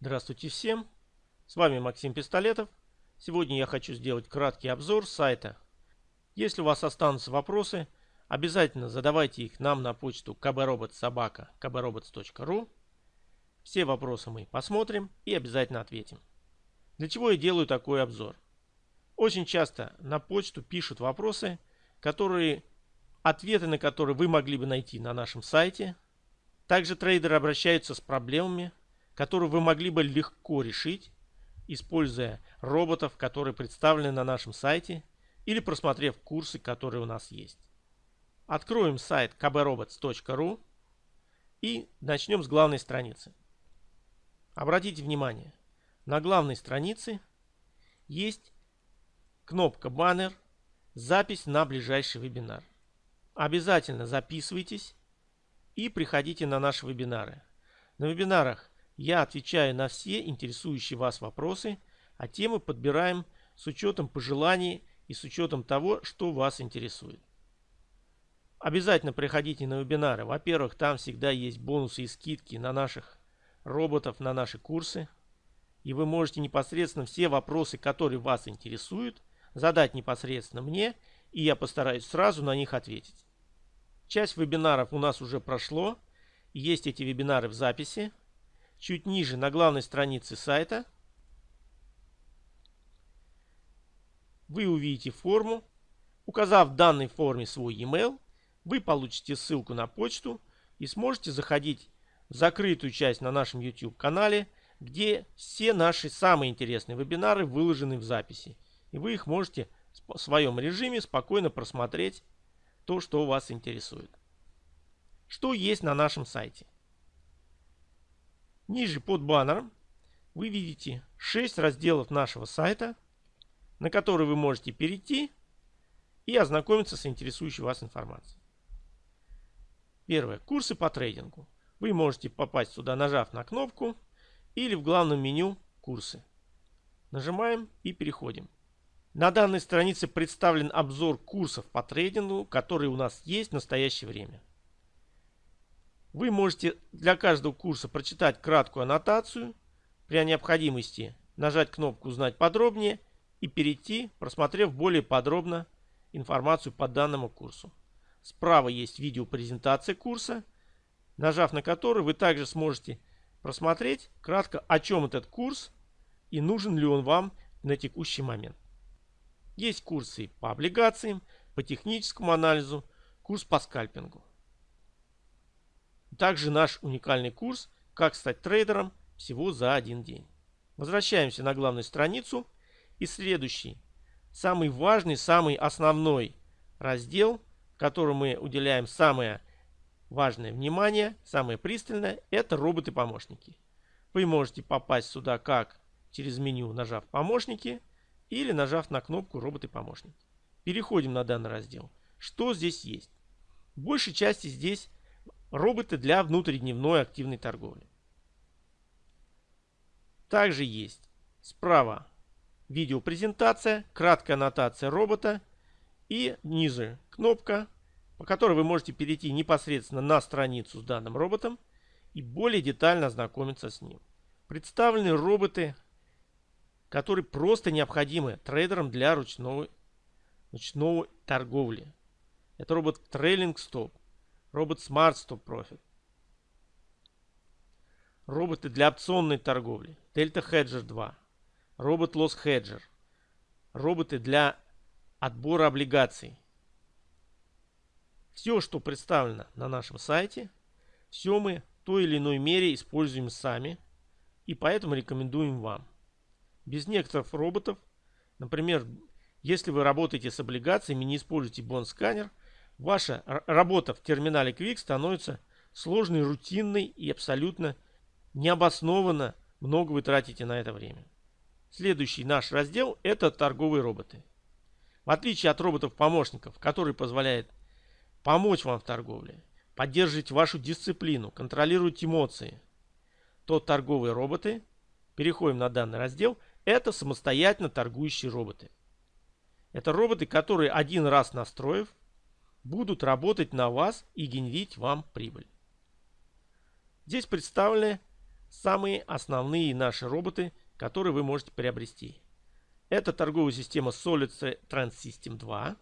Здравствуйте всем! С вами Максим Пистолетов. Сегодня я хочу сделать краткий обзор сайта. Если у вас останутся вопросы, обязательно задавайте их нам на почту kbrobots.kbrobots.ru Все вопросы мы посмотрим и обязательно ответим. Для чего я делаю такой обзор? Очень часто на почту пишут вопросы, которые, ответы на которые вы могли бы найти на нашем сайте. Также трейдеры обращаются с проблемами, которые вы могли бы легко решить, используя роботов, которые представлены на нашем сайте или просмотрев курсы, которые у нас есть. Откроем сайт kbrobots.ru и начнем с главной страницы. Обратите внимание, на главной странице есть кнопка баннер «Запись на ближайший вебинар». Обязательно записывайтесь и приходите на наши вебинары. На вебинарах я отвечаю на все интересующие вас вопросы, а темы подбираем с учетом пожеланий и с учетом того, что вас интересует. Обязательно приходите на вебинары. Во-первых, там всегда есть бонусы и скидки на наших роботов, на наши курсы. И вы можете непосредственно все вопросы, которые вас интересуют, задать непосредственно мне, и я постараюсь сразу на них ответить. Часть вебинаров у нас уже прошло. Есть эти вебинары в записи. Чуть ниже на главной странице сайта вы увидите форму. Указав в данной форме свой e-mail, вы получите ссылку на почту и сможете заходить в закрытую часть на нашем YouTube канале, где все наши самые интересные вебинары выложены в записи. И вы их можете в своем режиме спокойно просмотреть то, что вас интересует. Что есть на нашем сайте? Ниже под баннером вы видите 6 разделов нашего сайта, на которые вы можете перейти и ознакомиться с интересующей вас информацией. Первое. Курсы по трейдингу. Вы можете попасть сюда, нажав на кнопку или в главном меню «Курсы». Нажимаем и переходим. На данной странице представлен обзор курсов по трейдингу, которые у нас есть в настоящее время. Вы можете для каждого курса прочитать краткую аннотацию, при необходимости нажать кнопку «Узнать подробнее» и перейти, просмотрев более подробно информацию по данному курсу. Справа есть видеопрезентация курса, нажав на который вы также сможете просмотреть кратко, о чем этот курс и нужен ли он вам на текущий момент. Есть курсы по облигациям, по техническому анализу, курс по скальпингу. Также наш уникальный курс «Как стать трейдером» всего за один день. Возвращаемся на главную страницу и следующий, самый важный, самый основной раздел, которому мы уделяем самое важное внимание, самое пристальное, это роботы-помощники. Вы можете попасть сюда как через меню, нажав «Помощники» или нажав на кнопку «Роботы-помощники». Переходим на данный раздел. Что здесь есть? В большей части здесь роботы для внутридневной активной торговли. Также есть справа видеопрезентация, краткая аннотация робота и ниже кнопка, по которой вы можете перейти непосредственно на страницу с данным роботом и более детально ознакомиться с ним. Представлены роботы, которые просто необходимы трейдерам для ручного, ручного торговли. Это робот Trailing Stop, робот Smart Stop Profit, роботы для опционной торговли, Delta Hedger 2, робот Loss Hedger, роботы для отбора облигаций. Все, что представлено на нашем сайте, все мы в той или иной мере используем сами и поэтому рекомендуем вам. Без некоторых роботов, например, если вы работаете с облигациями, не используете бонд-сканер, Ваша работа в терминале Quick становится сложной, рутинной и абсолютно необоснованно много вы тратите на это время. Следующий наш раздел – это торговые роботы. В отличие от роботов-помощников, которые позволяют помочь вам в торговле, поддерживать вашу дисциплину, контролировать эмоции, то торговые роботы, переходим на данный раздел, это самостоятельно торгующие роботы. Это роботы, которые один раз настроив, будут работать на вас и генерить вам прибыль. Здесь представлены самые основные наши роботы, которые вы можете приобрести. Это торговая система Solid Trans System 2.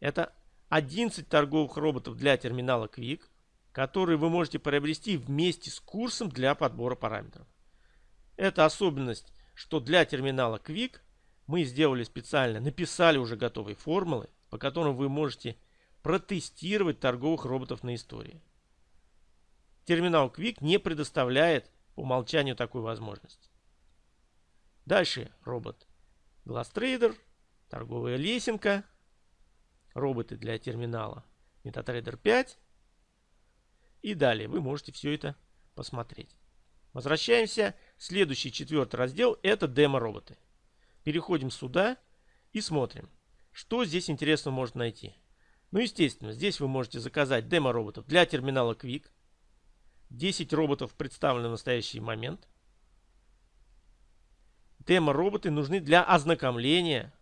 Это 11 торговых роботов для терминала Quick, которые вы можете приобрести вместе с курсом для подбора параметров. Это особенность, что для терминала Quick мы сделали специально, написали уже готовые формулы, по которым вы можете протестировать торговых роботов на истории. Терминал Quick не предоставляет по умолчанию такой возможности. Дальше робот GlassTrader, торговая лесенка, роботы для терминала MetaTrader 5. И далее вы можете все это посмотреть. Возвращаемся. Следующий четвертый раздел это демо-роботы. Переходим сюда и смотрим, что здесь интересного можно найти. Ну, естественно, здесь вы можете заказать демо-роботов для терминала Quick. 10 роботов представлены в настоящий момент. Демо-роботы нужны для ознакомления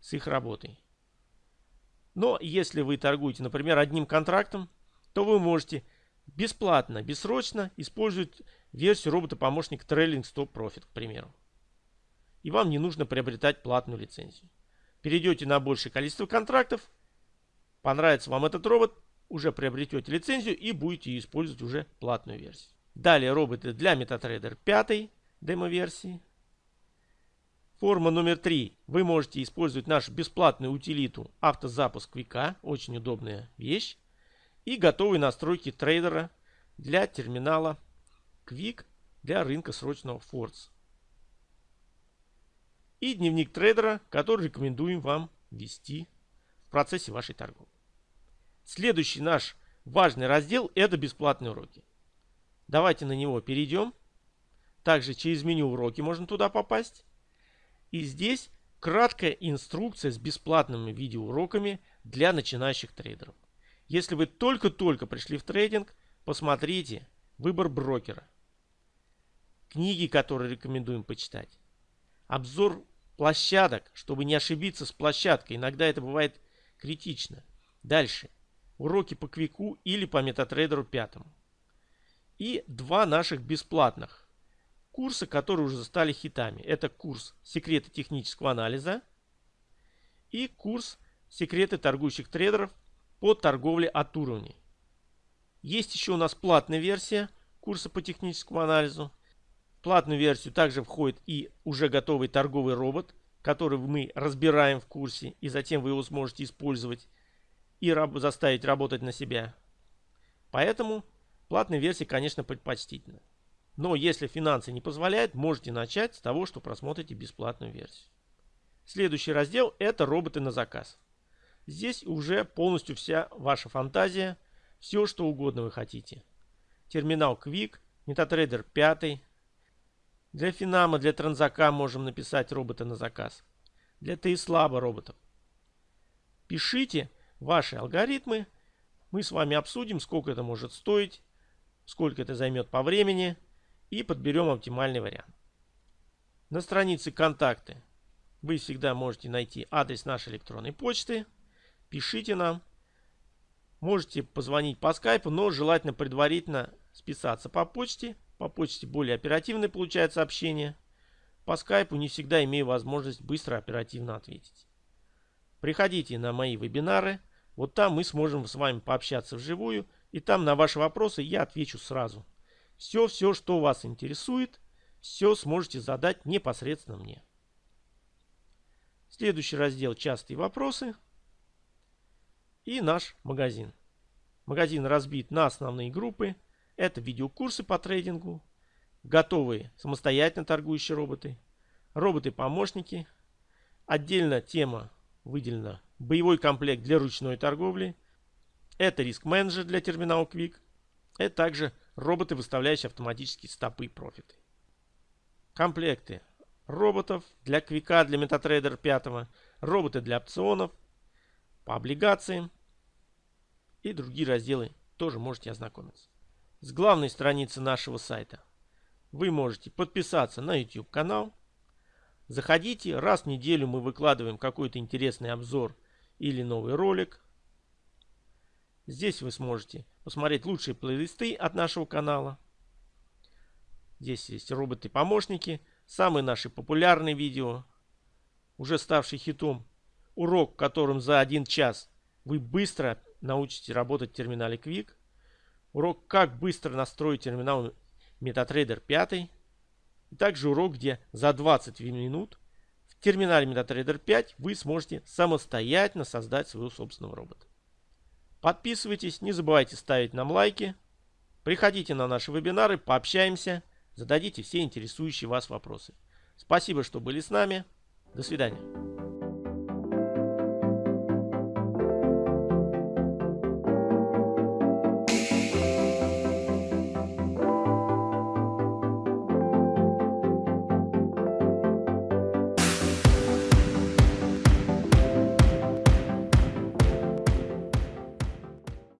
с их работой. Но если вы торгуете, например, одним контрактом, то вы можете бесплатно, бессрочно использовать версию робота-помощника Trailing Stop Profit, к примеру. И вам не нужно приобретать платную лицензию. Перейдете на большее количество контрактов, понравится вам этот робот, уже приобретете лицензию и будете использовать уже платную версию. Далее роботы для MetaTrader 5 демо-версии. Форма номер 3. Вы можете использовать нашу бесплатную утилиту автозапуск Вика. Очень удобная вещь. И готовые настройки трейдера для терминала Quick для рынка срочного Форс. И дневник трейдера, который рекомендуем вам вести в процессе вашей торговли. Следующий наш важный раздел это бесплатные уроки. Давайте на него перейдем. Также через меню уроки можно туда попасть. И здесь краткая инструкция с бесплатными видеоуроками для начинающих трейдеров. Если вы только-только пришли в трейдинг, посмотрите выбор брокера. Книги, которые рекомендуем почитать. Обзор площадок, чтобы не ошибиться с площадкой. Иногда это бывает критично. Дальше. Уроки по Квику или по Метатрейдеру пятому. И два наших бесплатных курсы, которые уже стали хитами. Это курс «Секреты технического анализа» и курс «Секреты торгующих трейдеров по торговле от уровней». Есть еще у нас платная версия курса по техническому анализу. Платную версию также входит и уже готовый торговый робот, который мы разбираем в курсе, и затем вы его сможете использовать и раб заставить работать на себя. Поэтому платная версия, конечно, предпочтительна. Но если финансы не позволяют, можете начать с того, что просмотрите бесплатную версию. Следующий раздел это роботы на заказ. Здесь уже полностью вся ваша фантазия, все что угодно вы хотите. Терминал Quick, MetaTrader 5. Для Финама, для Транзака можем написать робота на заказ. Для Тейслаба роботов. Пишите ваши алгоритмы. Мы с вами обсудим, сколько это может стоить, сколько это займет по времени и подберем оптимальный вариант. На странице «Контакты» вы всегда можете найти адрес нашей электронной почты. Пишите нам. Можете позвонить по скайпу, но желательно предварительно списаться по почте. По почте более оперативно получает сообщение. По скайпу не всегда имею возможность быстро оперативно ответить. Приходите на мои вебинары. Вот там мы сможем с вами пообщаться вживую. И там на ваши вопросы я отвечу сразу. Все-все, что вас интересует, все сможете задать непосредственно мне. Следующий раздел «Частые вопросы» и наш магазин. Магазин разбит на основные группы. Это видеокурсы по трейдингу, готовые самостоятельно торгующие роботы, роботы-помощники. Отдельно тема выделена боевой комплект для ручной торговли. Это риск-менеджер для терминала Quick. Это также роботы, выставляющие автоматически стопы профиты. Комплекты роботов для Квика, для MetaTrader 5, роботы для опционов, по облигациям и другие разделы тоже можете ознакомиться. С главной страницы нашего сайта вы можете подписаться на YouTube канал. Заходите, раз в неделю мы выкладываем какой-то интересный обзор или новый ролик. Здесь вы сможете посмотреть лучшие плейлисты от нашего канала. Здесь есть роботы-помощники, самые наши популярные видео, уже ставший хитом. Урок, которым за один час вы быстро научитесь работать в терминале Quick. Урок, как быстро настроить терминал MetaTrader 5. И также урок, где за 20 минут в терминале MetaTrader 5 вы сможете самостоятельно создать своего собственного робота. Подписывайтесь, не забывайте ставить нам лайки. Приходите на наши вебинары, пообщаемся, зададите все интересующие вас вопросы. Спасибо, что были с нами. До свидания.